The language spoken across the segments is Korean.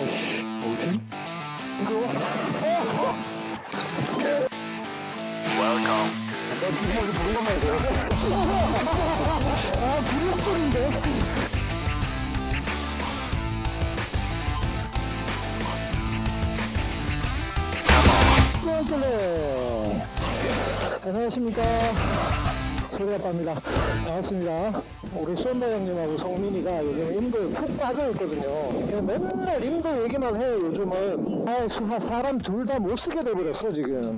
어씨, 뭐지? 이거? 어! 나 지금 여기 보는 것만 해서. 아, 불협적인데? 안녕하십니까 소리아빠입니다 반갑습니다 우리 쏜다 형님하고 성민이가 요즘 인도에 푹 빠져있거든요. 맨날 인도 얘기만 해요 요즘은. 아 수- 사람 둘 다 못 쓰게 돼버렸어 지금.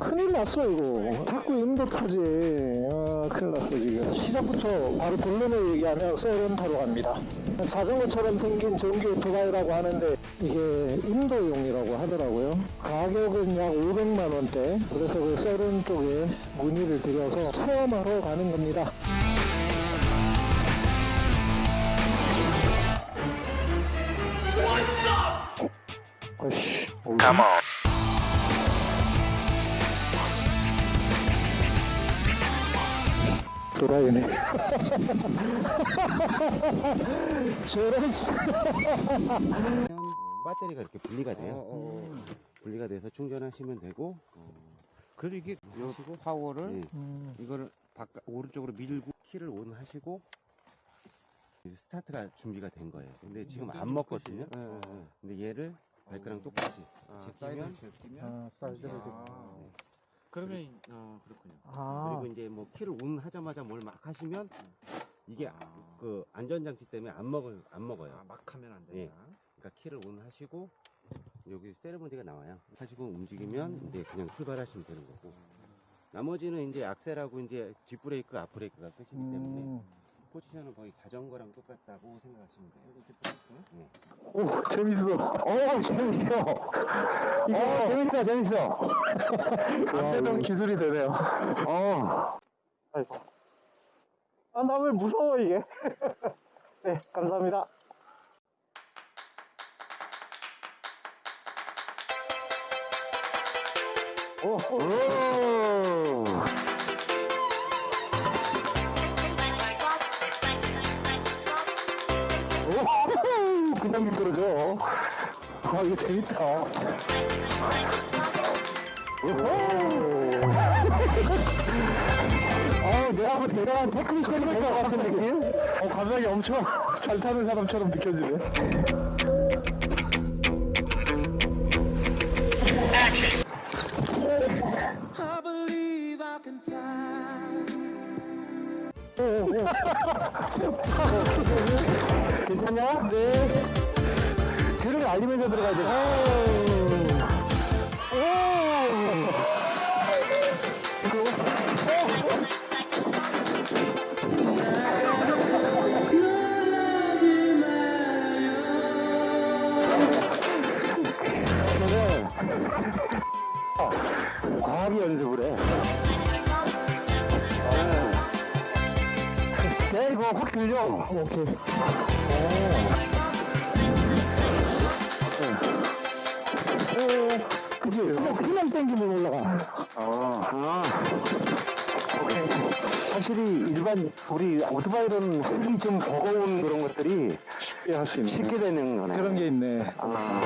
큰일 났어 이거. 자꾸 인도 타지. 아, 큰일 났어 지금. 시작부터 바로 본론을 얘기하면 타러 갑니다. 자전거처럼 생긴 전기 오토바이라고 하는데 이게 인도용이라고 하더라고요. 가격은 약 500만원대. 그래서 그 썰은 쪽에 문의를 드려서 체험하러 가는 겁니다 Come on 도라이네 저런 배터리가 이렇게 분리가 돼요. 어, 분리가 돼서 충전하시면 되고. 그래도 이게 하시고 파워를 네. 음, 이거를 바깥 오른쪽으로 밀고 키를 on 하시고 스타트가 준비가 된 거예요. 근데 지금 안 먹거든요. 네, 네. 근데 얘를 바이크랑 똑같이 아, 제끼면 사이드를 제끼면 아, 사이드를 아, 네. 그러면 아 그렇군요. 아, 그리고 이제 뭐 키를 on 하자마자 뭘 막 하시면 이게 아. 그 안전장치 때문에 안 먹을 안 먹어요. 아, 막 하면 안 예. 된다. 그러니까 키를 on 하시고 여기 세레모니가 나와요. 하시고 움직이면 이제 그냥 출발하시면 되는 거고. 나머지는 이제 악셀하고 이제 뒷브레이크, 앞브레이크가 끝이기 때문에 음. 포지션은 거의 자전거랑 똑같다고 생각하시면 돼요. 네. 오, 재밌어. 오, 재밌어. 오, 재밌어, 재밌어. 안 되던 기술이 되네요. 어. 아이고. 아, 나 왜 무서워, 이게. 네, 감사합니다. 오, 오. 오, 그냥 미끄러져. 아, 이거 재밌다. 어, 내가 뭐 대단한 테크니션이 될것 같은 느낌? 어, 갑자기 엄청 잘 타는 사람처럼 느껴지네. 괜찮냐? 네. 뒤를 알리면서 들어가야 돼. 오. 오. 연습을 해. 그냥 확 들려. 어, 오케이. 오. 오. 그치? 그냥, 그냥 땡기면 올라가. 아. 아. 오케이. 확실히 일반 우리 오토바이는 훨씬 좀 버거운 그런 것들이 쉽게 할 수 있는 쉽게 되는 거네. 그런 게 있네. 아.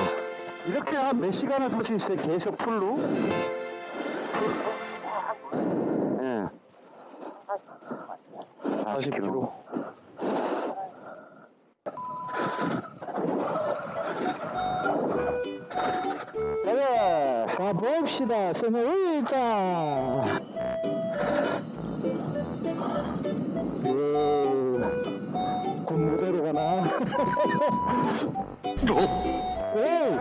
이렇게 한 몇 시간을 탈수 있어요. 계속 풀로. 예. 네. 40km. 40km. 가봅시다, 세뇨리타. 그, 군무대로 가나? 에이!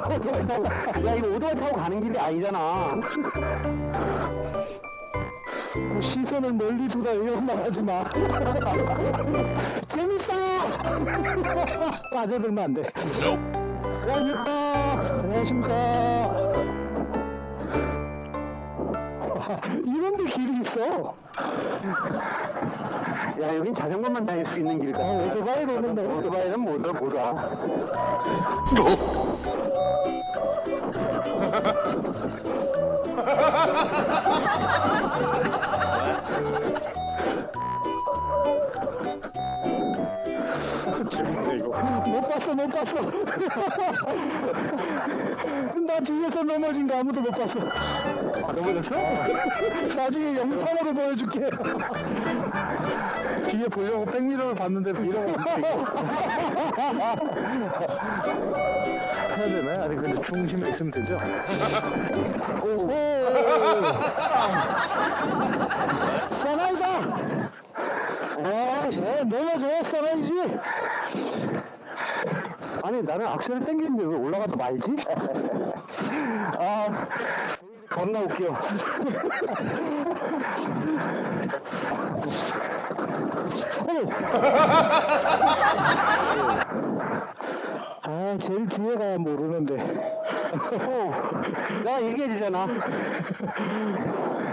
야, 이거 오토바이 타고 가는 길이 아니잖아. 뭐 시선을 멀리 두다 이런 말 하지 마. 재밌어! 빠져들면 안 돼. 안녕하십니까. 안녕하십니까. 이런데 길이 있어. 야, 여긴 자전거만 다닐 수 있는 길 같아. 아, 오토바이로 오는데. 오토바이는 못, 못 와. 못 봤어, 못 봤어. 나 뒤에서 넘어진 거 아무도 못 봤어. 넘어졌어? 나중에 영상으로 보여줄게. 뒤에 보려고 백미러를 봤는데 미러가 해야 되나요? 아니 근데 중심에 있으면 되죠? 오, 사나이다. 아, 쟤 넘어져, 사나이지. 아니, 나는 악셀을 땡기는데 왜 올라가도 말지? 아, 겁나 웃겨. 아, 제일 뒤에 가야 모르는데. 나 얘기해주잖아.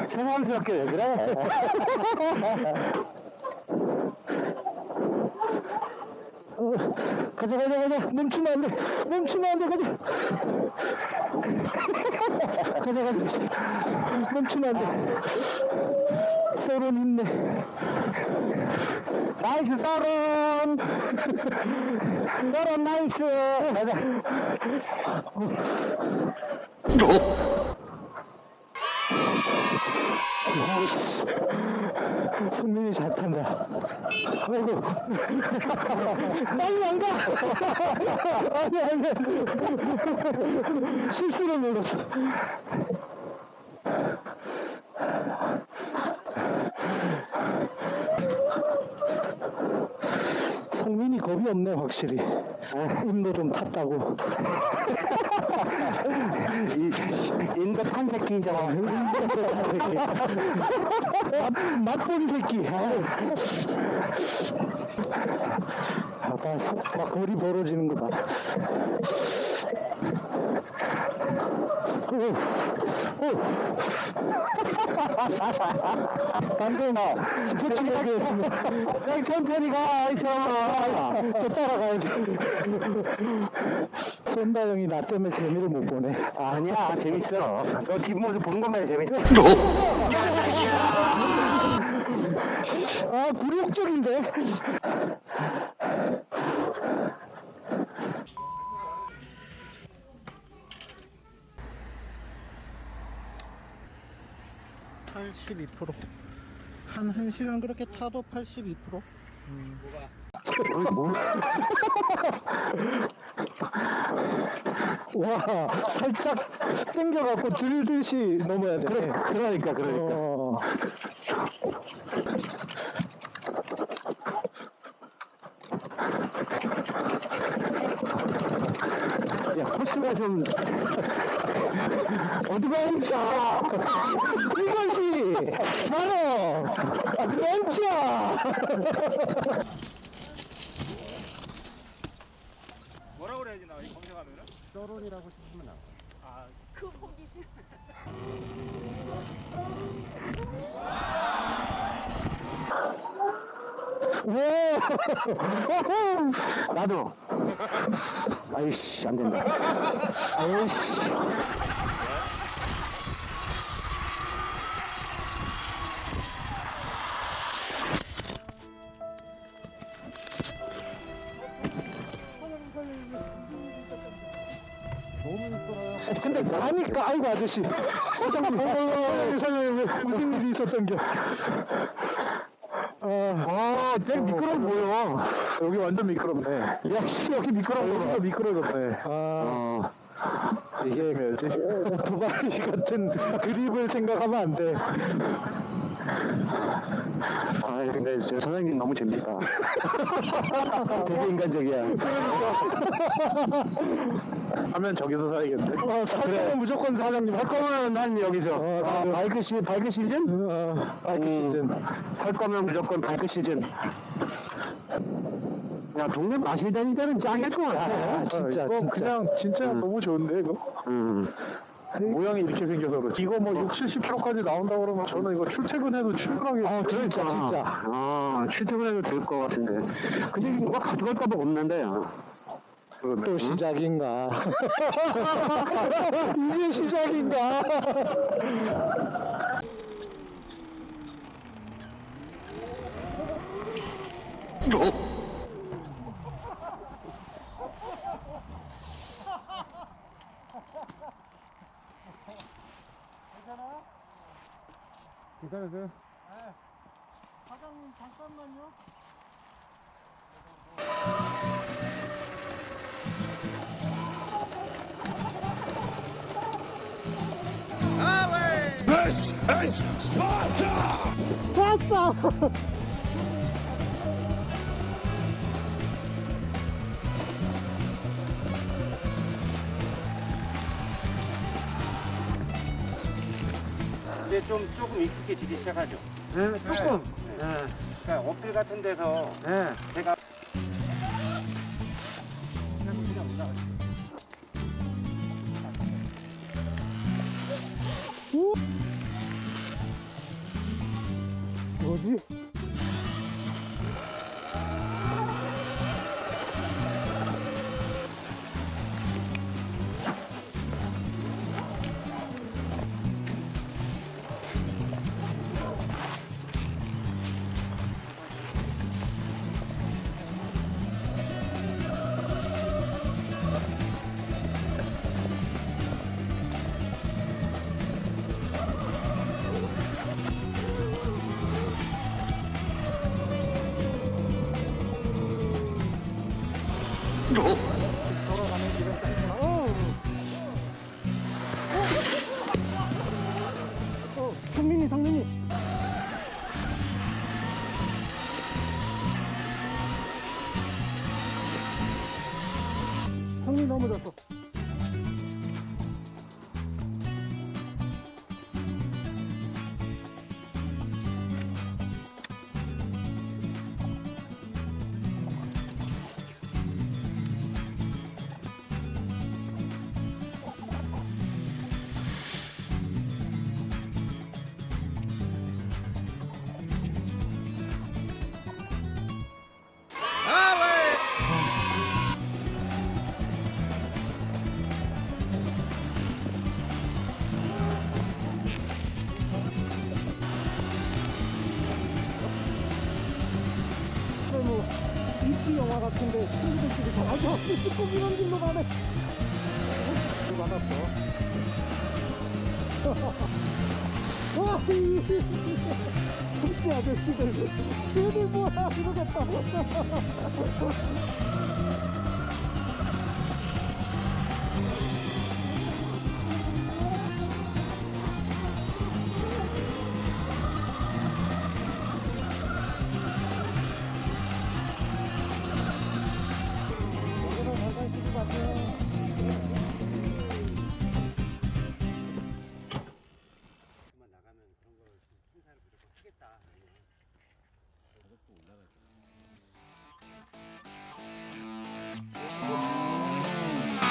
새삼스럽게 왜 그래? 어, 가자, 가자, 가자. 멈추면 안 돼. 멈추면 안 돼, 가자. 가자, 가자, 가자. 멈추면 안 돼. 서론 있네. nice 서론! 서론 nice! 아이씨. 성민이 잘 탄다. 아이고. 빨리 안 가! 아니, 아니. 실수로 눌렀어. 성민이 겁이 없네, 확실히. 인도 좀 탔다고. 탄 새끼잖아. 맛- 맛본 새끼. 봐봐, 속- 막 거리 벌어지는 거 봐. 반대나 스포츠 가게 그냥 천천히 가 있어 저 따라가야 돼. 손다 형이 나 때문에 재미를 못 보네. 아니야, 재밌어. 너 뒷모습 보는 것만 재밌어. 아 굴욕적인데 한 1시간 그렇게 타도 82%? 와 살짝 당겨갖고 들듯이 넘어야 돼 그래 그러니까, 그러니까. 어. 야, 코스가 좀. adventure! 이것이 바로 adventure 뭐라고 그래야지 나이 검색하면은? 서론이라고 치면 나와. 그 보기 싫어. 오 나도. 아이씨, 안 된다. 아이씨. 아저씨 사장님 어, 사장님 무슨 일이 있었던겨 아, 되게 미끄러워 보여. 여기 완전 미끄럽네. 야 씨 여기 미끄러워 여기도 미끄러졌네. 아 어. 이게 해야지. 오토바이 같은 그립을 생각하면 안 돼 아, 근데 저 사장님 너무 재밌다. 되게 인간적이야. 하면 저기서 사야겠네. 어, 사장은 무조건 사장님 할할 거면 난 여기서. 어, 아, 나도. 바이크 시, 바이크 시즌? 어, 바이크 음. 시즌 할 거면 무조건 바이크 시즌. 야, 동네 마실 다니자는 짱일 것 같아. 아, 진짜 이거 진짜 그냥 진짜 너무 좋은데 이거. 음. 모양이 이렇게 생겨서 그렇지. 이거 뭐 6, 70km까지 나온다 그러면 저는 이거 출퇴근해도 충분하게. 아, 진짜, 진짜. 아, 출퇴근해도 될 것 같은데. 근데 누가 가져갈까봐 없는데. 그러네. 또 시작인가? 이제 시작인가? 기다려세요. 사장님 잠깐만요. 이제 좀 조금 익숙해지기 시작하죠. 네, 조금. 네. 그러니까 어필 같은 데서 네. 제가 뭐지? 어, 성민이, 성민이. 성민이 넘어졌어. 같은데 친구들끼리 다 가서 꼭 이런 길로 가네. 이거 받았어. 택시 아저씨들 쟤들 뭐야 이러겠다.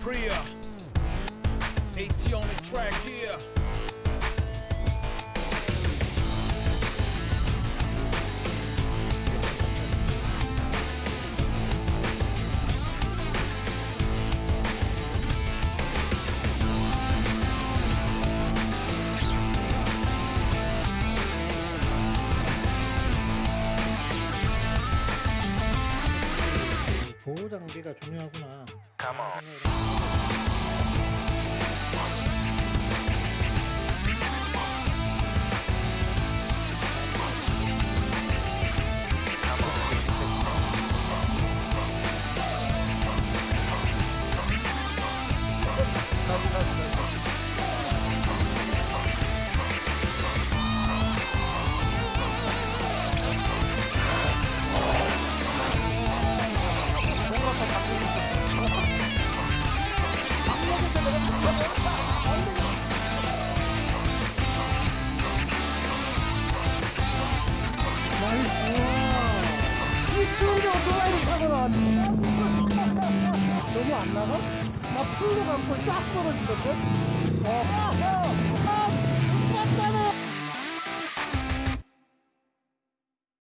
Priya. AT on the track, yeah. 보호 장비가 중요하구나. Come on.